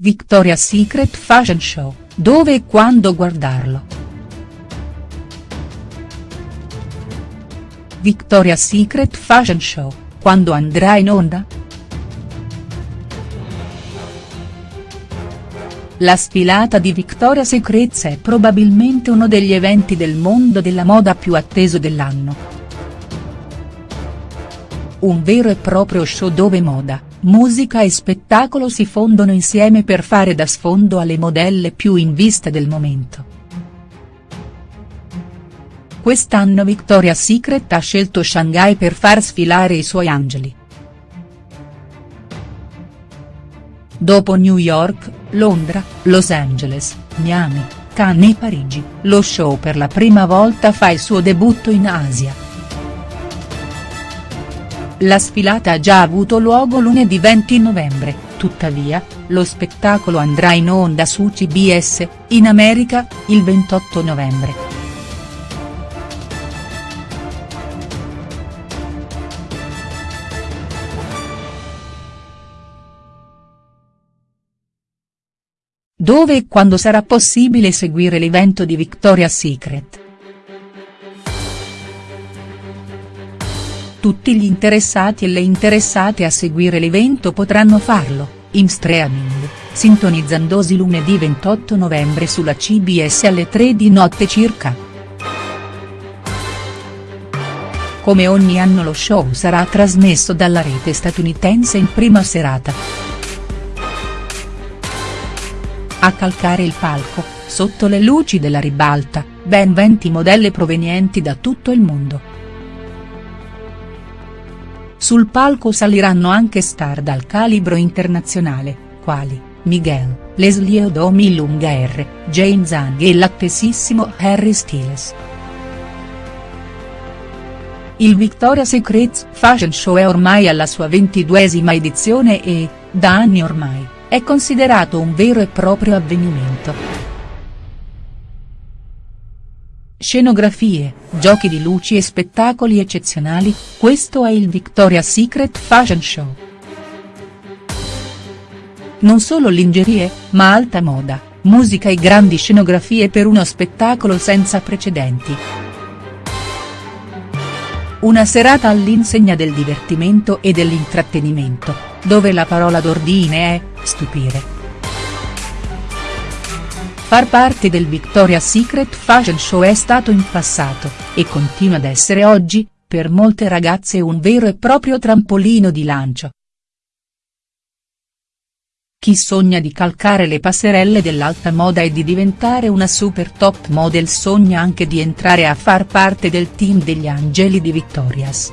Victoria's Secret Fashion Show, dove e quando guardarlo?. Victoria's Secret Fashion Show, quando andrà in onda?. La sfilata di Victoria's Secret è probabilmente uno degli eventi del mondo della moda più atteso dell'anno. Un vero e proprio show dove moda, musica e spettacolo si fondono insieme per fare da sfondo alle modelle più in vista del momento. Quest'anno Victoria's Secret ha scelto Shanghai per far sfilare i suoi angeli. Dopo New York, Londra, Los Angeles, Miami, Cannes e Parigi, lo show per la prima volta fa il suo debutto in Asia. La sfilata ha già avuto luogo lunedì 20 novembre, tuttavia, lo spettacolo andrà in onda su CBS, in America, il 28 novembre. Dove e quando sarà possibile seguire l'evento di Victoria's Secret?. Tutti gli interessati e le interessate a seguire l'evento potranno farlo, in streaming, sintonizzandosi lunedì 28 novembre sulla CBS alle 3 di notte circa. Come ogni anno lo show sarà trasmesso dalla rete statunitense in prima serata. A calcare il palco, sotto le luci della ribalta, ben 20 modelle provenienti da tutto il mondo. Sul palco saliranno anche star dal calibro internazionale, quali, Miguel, Leslie Odomi Lunga R, Jane Zhang e l'attesissimo Harry Styles. Il Victoria's Secret Fashion Show è ormai alla sua ventiduesima edizione e, da anni ormai, è considerato un vero e proprio avvenimento. Scenografie, giochi di luci e spettacoli eccezionali, questo è il Victoria's Secret Fashion Show. Non solo lingerie, ma alta moda, musica e grandi scenografie per uno spettacolo senza precedenti. Una serata all'insegna del divertimento e dell'intrattenimento, dove la parola d'ordine è, stupire. Far parte del Victoria's Secret Fashion Show è stato in passato, e continua ad essere oggi, per molte ragazze un vero e proprio trampolino di lancio. Chi sogna di calcare le passerelle dell'alta moda e di diventare una super top model sogna anche di entrare a far parte del team degli angeli di Victoria's.